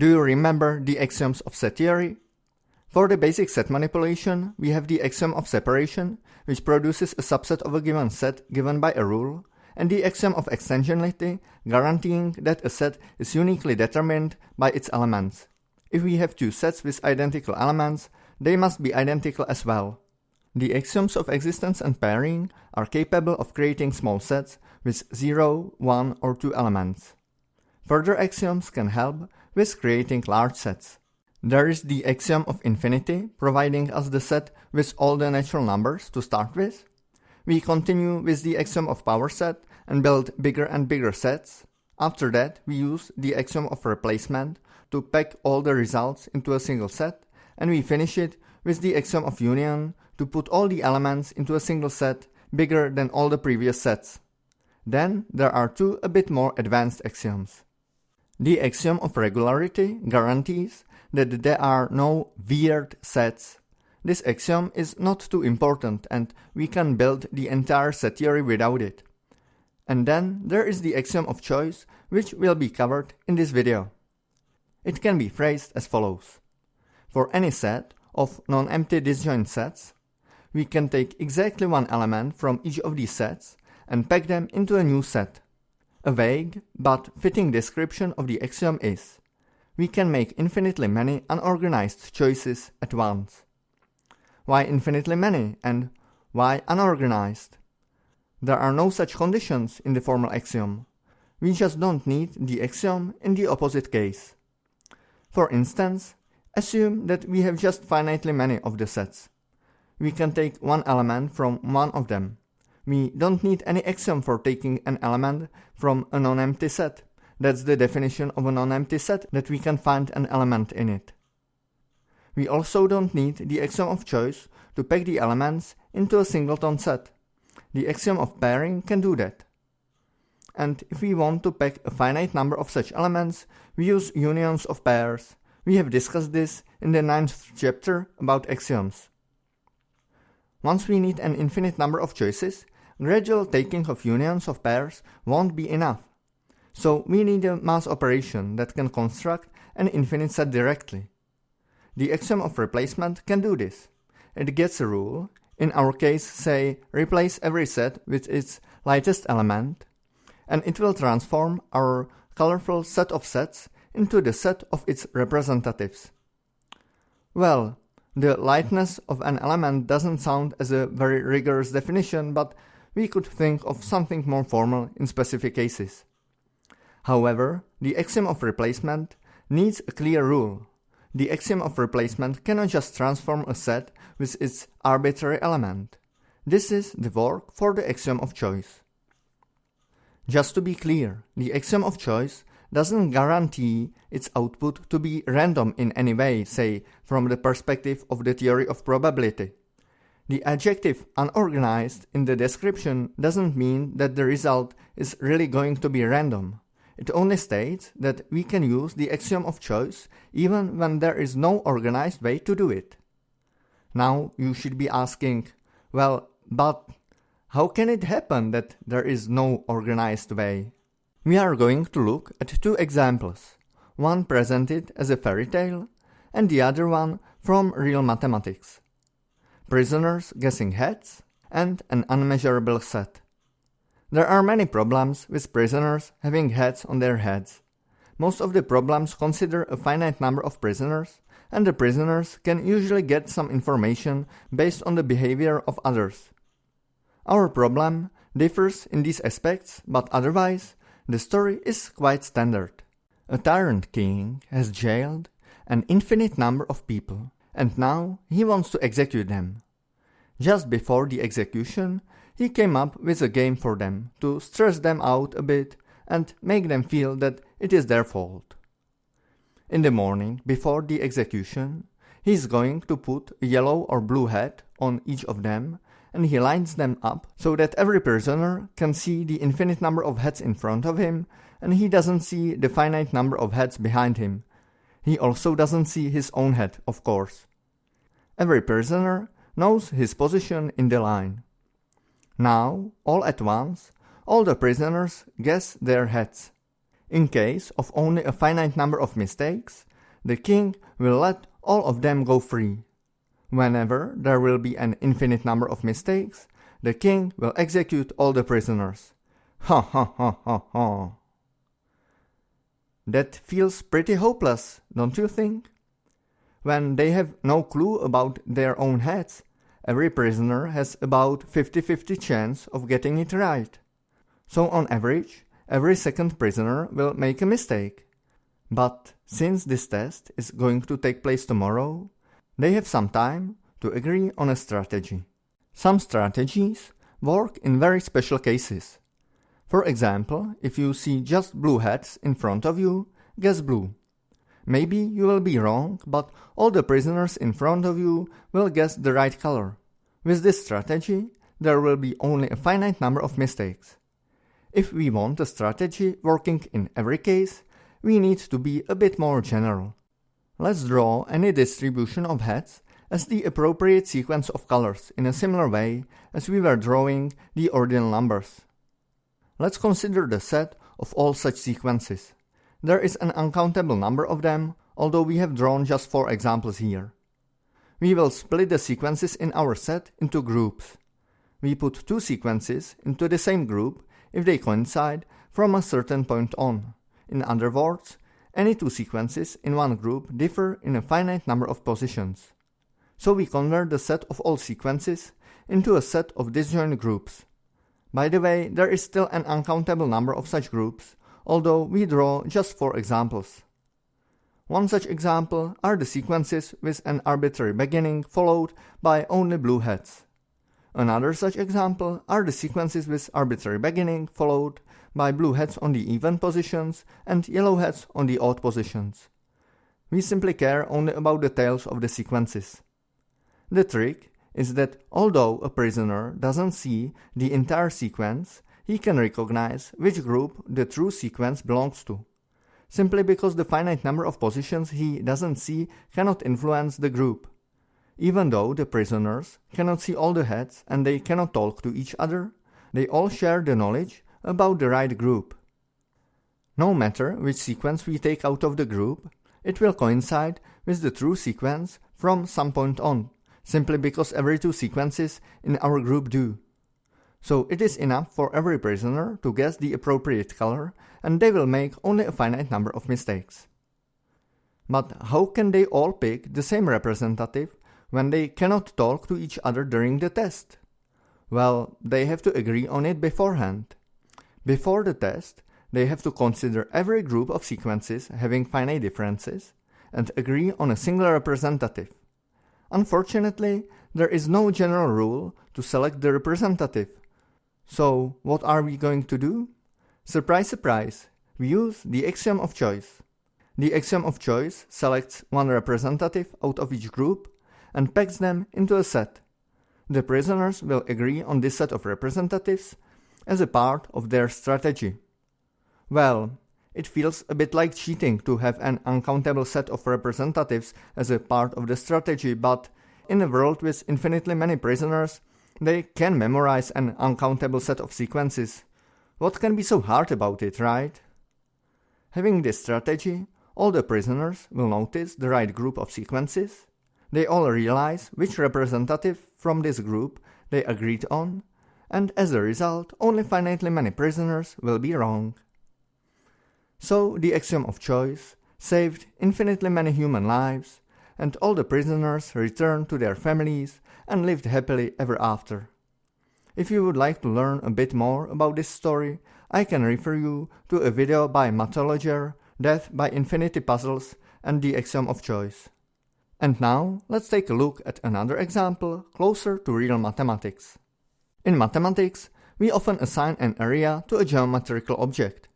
Do you remember the axioms of set theory? For the basic set manipulation, we have the axiom of separation, which produces a subset of a given set given by a rule, and the axiom of extensionality, guaranteeing that a set is uniquely determined by its elements. If we have two sets with identical elements, they must be identical as well. The axioms of existence and pairing are capable of creating small sets with 0, 1 or 2 elements. Further axioms can help with creating large sets. There is the axiom of infinity, providing us the set with all the natural numbers to start with. We continue with the axiom of power set and build bigger and bigger sets. After that, we use the axiom of replacement to pack all the results into a single set, and we finish it with the axiom of union to put all the elements into a single set bigger than all the previous sets. Then there are two a bit more advanced axioms. The axiom of regularity guarantees that there are no weird sets. This axiom is not too important and we can build the entire set theory without it. And then there is the axiom of choice which will be covered in this video. It can be phrased as follows. For any set of non-empty disjoint sets, we can take exactly one element from each of these sets and pack them into a new set. A vague but fitting description of the axiom is we can make infinitely many unorganized choices at once. Why infinitely many and why unorganized? There are no such conditions in the formal axiom. We just don't need the axiom in the opposite case. For instance, assume that we have just finitely many of the sets. We can take one element from one of them. We don't need any axiom for taking an element from a non-empty set. That's the definition of a non-empty set, that we can find an element in it. We also don't need the axiom of choice to pack the elements into a singleton set. The axiom of pairing can do that. And if we want to pack a finite number of such elements, we use unions of pairs. We have discussed this in the ninth chapter about axioms. Once we need an infinite number of choices, gradual taking of unions of pairs won't be enough. So we need a mass operation that can construct an infinite set directly. The axiom of replacement can do this. It gets a rule, in our case say replace every set with its lightest element, and it will transform our colorful set of sets into the set of its representatives. Well, the lightness of an element doesn't sound as a very rigorous definition, but we could think of something more formal in specific cases. However, the axiom of replacement needs a clear rule. The axiom of replacement cannot just transform a set with its arbitrary element. This is the work for the axiom of choice. Just to be clear, the axiom of choice doesn't guarantee its output to be random in any way, say, from the perspective of the theory of probability. The adjective unorganized in the description doesn't mean that the result is really going to be random. It only states that we can use the axiom of choice even when there is no organized way to do it. Now you should be asking, well, but how can it happen that there is no organized way? We are going to look at two examples, one presented as a fairy tale and the other one from real mathematics. Prisoners guessing heads and an unmeasurable set. There are many problems with prisoners having heads on their heads. Most of the problems consider a finite number of prisoners, and the prisoners can usually get some information based on the behavior of others. Our problem differs in these aspects, but otherwise, the story is quite standard. A tyrant king has jailed an infinite number of people, and now he wants to execute them. Just before the execution, he came up with a game for them to stress them out a bit and make them feel that it is their fault. In the morning, before the execution, he is going to put a yellow or blue hat on each of them and he lines them up so that every prisoner can see the infinite number of heads in front of him and he doesn't see the finite number of heads behind him. He also doesn't see his own head, of course. Every prisoner knows his position in the line. Now, all at once, all the prisoners guess their heads. In case of only a finite number of mistakes, the king will let all of them go free. Whenever there will be an infinite number of mistakes, the king will execute all the prisoners. Ha ha ha ha ha. That feels pretty hopeless, don't you think? When they have no clue about their own heads, every prisoner has about 50-50 chance of getting it right. So on average, every second prisoner will make a mistake. But since this test is going to take place tomorrow, they have some time to agree on a strategy. Some strategies work in very special cases. For example, if you see just blue hats in front of you, guess blue. Maybe you will be wrong, but all the prisoners in front of you will guess the right color. With this strategy, there will be only a finite number of mistakes. If we want a strategy working in every case, we need to be a bit more general. Let's draw any distribution of hats as the appropriate sequence of colors in a similar way as we were drawing the ordinal numbers. Let's consider the set of all such sequences. There is an uncountable number of them, although we have drawn just four examples here. We will split the sequences in our set into groups. We put two sequences into the same group if they coincide from a certain point on. In other words, any two sequences in one group differ in a finite number of positions. So we convert the set of all sequences into a set of disjoint groups. By the way, there is still an uncountable number of such groups, although we draw just four examples. One such example are the sequences with an arbitrary beginning followed by only blue heads. Another such example are the sequences with arbitrary beginning followed by blue heads on the even positions and yellow heads on the odd positions. We simply care only about the tails of the sequences. The trick is that although a prisoner doesn't see the entire sequence, he can recognize which group the true sequence belongs to, simply because the finite number of positions he doesn't see cannot influence the group. Even though the prisoners cannot see all the heads and they cannot talk to each other, they all share the knowledge about the right group. No matter which sequence we take out of the group, it will coincide with the true sequence from some point on, simply because every two sequences in our group do. So it is enough for every prisoner to guess the appropriate color and they will make only a finite number of mistakes. But how can they all pick the same representative when they cannot talk to each other during the test? Well, they have to agree on it beforehand. Before the test, they have to consider every group of sequences having finite differences and agree on a single representative. Unfortunately, there is no general rule to select the representative. So, what are we going to do? Surprise, surprise, we use the axiom of choice. The axiom of choice selects one representative out of each group and packs them into a set. The prisoners will agree on this set of representatives as a part of their strategy. Well, it feels a bit like cheating to have an uncountable set of representatives as a part of the strategy, but in a world with infinitely many prisoners, they can memorize an uncountable set of sequences. What can be so hard about it, right? Having this strategy, all the prisoners will notice the right group of sequences. They all realize which representative from this group they agreed on, and as a result, only finitely many prisoners will be wrong. So the axiom of choice saved infinitely many human lives, and all the prisoners returned to their families and lived happily ever after. If you would like to learn a bit more about this story, I can refer you to a video by Mathologer, Death by Infinity Puzzles, and the Axiom of Choice. And now, let's take a look at another example closer to real mathematics. In mathematics, we often assign an area to a geometrical object.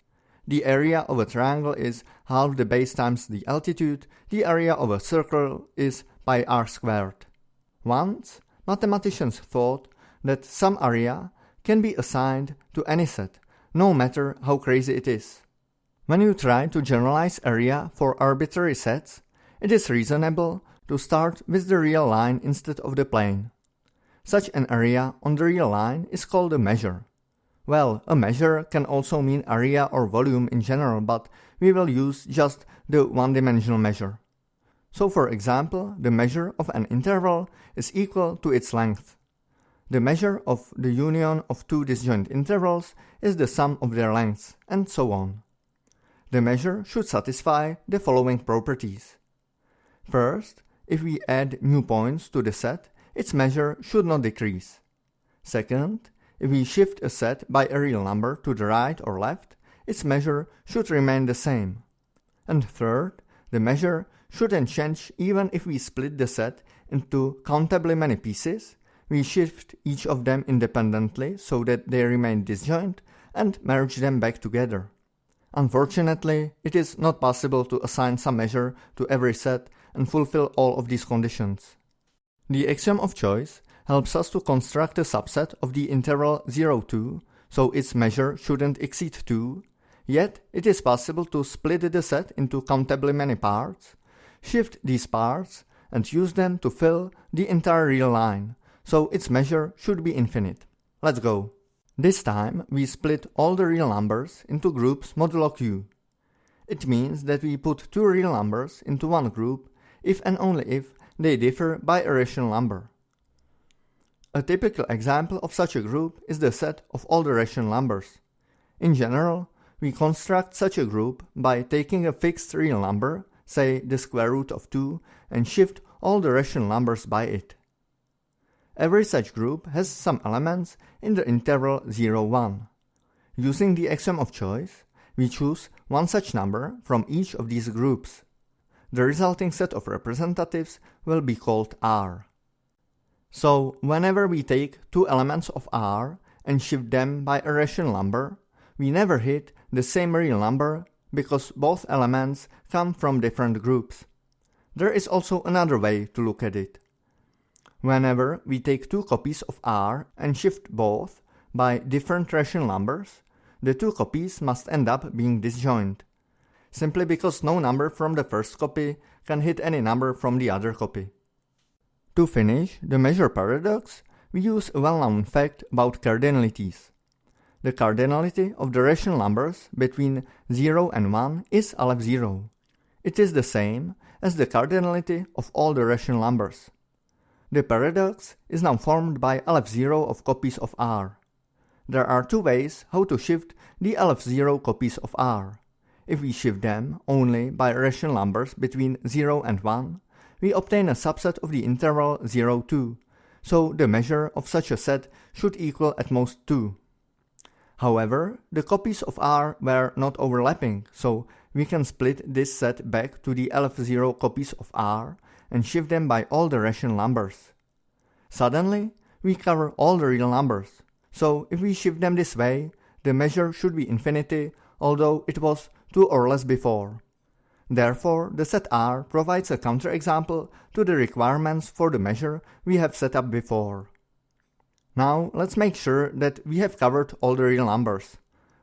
The area of a triangle is half the base times the altitude, the area of a circle is pi r squared. Once, mathematicians thought that some area can be assigned to any set, no matter how crazy it is. When you try to generalize area for arbitrary sets, it is reasonable to start with the real line instead of the plane. Such an area on the real line is called a measure. Well, a measure can also mean area or volume in general, but we will use just the one-dimensional measure. So for example, the measure of an interval is equal to its length. The measure of the union of two disjoint intervals is the sum of their lengths, and so on. The measure should satisfy the following properties. First, if we add new points to the set, its measure should not decrease. Second, if we shift a set by a real number to the right or left, its measure should remain the same. And third, the measure shouldn't change even if we split the set into countably many pieces, we shift each of them independently so that they remain disjoint and merge them back together. Unfortunately, it is not possible to assign some measure to every set and fulfill all of these conditions. The axiom of choice helps us to construct a subset of the interval 0, 2, so its measure shouldn't exceed 2, yet it is possible to split the set into countably many parts, shift these parts, and use them to fill the entire real line, so its measure should be infinite. Let's go. This time we split all the real numbers into groups modulo q. It means that we put two real numbers into one group if and only if they differ by a rational number. A typical example of such a group is the set of all the rational numbers. In general, we construct such a group by taking a fixed real number, say the square root of 2, and shift all the rational numbers by it. Every such group has some elements in the interval 0, 1. Using the axiom of choice, we choose one such number from each of these groups. The resulting set of representatives will be called R. So whenever we take two elements of R and shift them by a rational number, we never hit the same real number because both elements come from different groups. There is also another way to look at it. Whenever we take two copies of R and shift both by different rational numbers, the two copies must end up being disjoint, simply because no number from the first copy can hit any number from the other copy. To finish the measure paradox, we use a well-known fact about cardinalities. The cardinality of the rational numbers between 0 and 1 is Aleph 0. It is the same as the cardinality of all the rational numbers. The paradox is now formed by Aleph 0 of copies of R. There are two ways how to shift the Aleph 0 copies of R. If we shift them only by rational numbers between 0 and 1, we obtain a subset of the interval 0, 2, so the measure of such a set should equal at most 2. However, the copies of R were not overlapping, so we can split this set back to the Aleph 0 copies of R and shift them by all the rational numbers. Suddenly, we cover all the real numbers, so if we shift them this way, the measure should be infinity, although it was 2 or less before. Therefore, the set R provides a counterexample to the requirements for the measure we have set up before. Now, let's make sure that we have covered all the real numbers.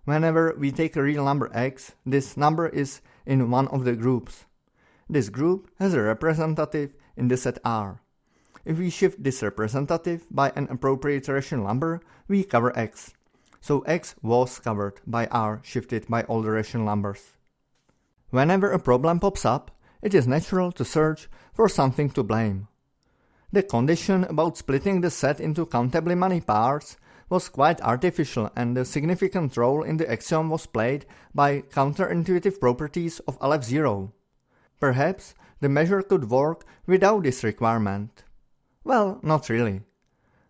Whenever we take a real number x, this number is in one of the groups. This group has a representative in the set R. If we shift this representative by an appropriate rational number, we cover x. So x was covered by R shifted by all the rational numbers. Whenever a problem pops up, it is natural to search for something to blame. The condition about splitting the set into countably many parts was quite artificial and a significant role in the axiom was played by counterintuitive properties of Aleph 0. Perhaps the measure could work without this requirement. Well, not really.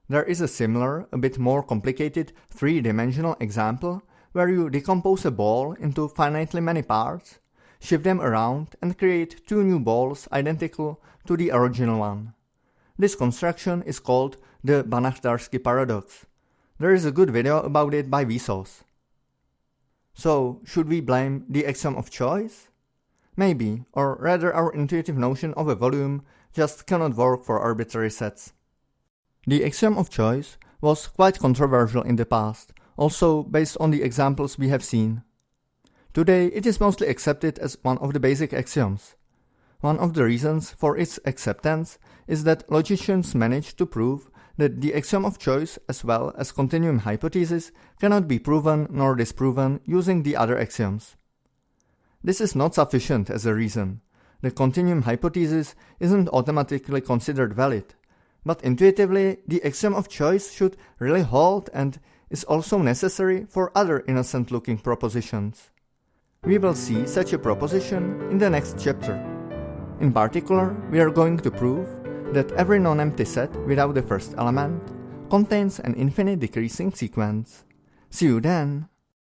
There is a similar, a bit more complicated three-dimensional example where you decompose a ball into finitely many parts shift them around and create two new balls identical to the original one. This construction is called the Banach-Tarski paradox. There is a good video about it by Vsauce. So, should we blame the axiom of choice? Maybe, or rather our intuitive notion of a volume just cannot work for arbitrary sets. The axiom of choice was quite controversial in the past, also based on the examples we have seen. Today, it is mostly accepted as one of the basic axioms. One of the reasons for its acceptance is that logicians managed to prove that the axiom of choice as well as continuum hypothesis cannot be proven nor disproven using the other axioms. This is not sufficient as a reason. the continuum hypothesis isn't automatically considered valid, but intuitively the axiom of choice should really hold and is also necessary for other innocent looking propositions. We will see such a proposition in the next chapter. In particular, we are going to prove that every non-empty set without the first element contains an infinite decreasing sequence. See you then!